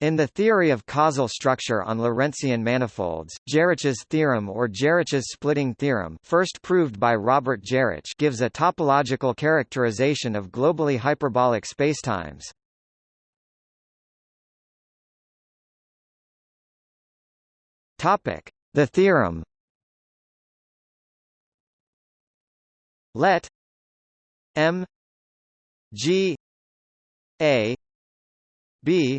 In the theory of causal structure on Lorentzian manifolds, Geroch's theorem or Geroch's splitting theorem first proved by Robert Geroch gives a topological characterization of globally hyperbolic spacetimes. The theorem. Let M G A B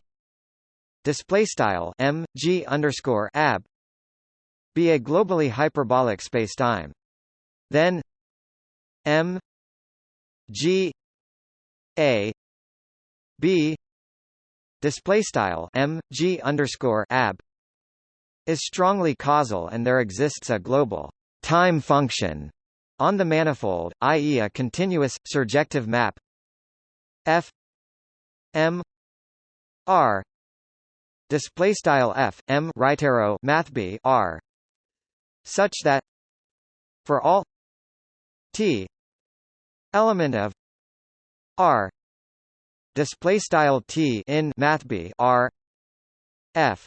display style m g underscore ab be a globally hyperbolic spacetime. Then m g a b display style m g underscore ab is strongly causal, and there exists a global time function on the manifold, i.e., a continuous surjective map f m r display style f m right arrow math b r such that for all t element of r display style t in math b r f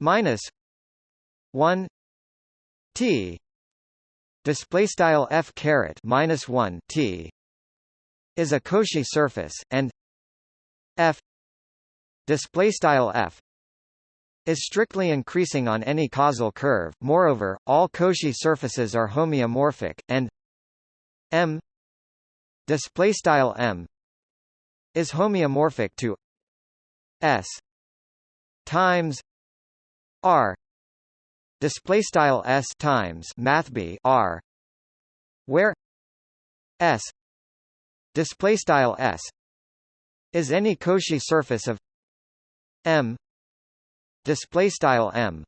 minus 1 t display style f caret minus 1 t is a Cauchy surface and f display style f is strictly increasing on any causal curve. Moreover, all Cauchy surfaces are homeomorphic, and M display style M is homeomorphic to S times R display style S times math B R where S display style S is any Cauchy surface of M. Display style M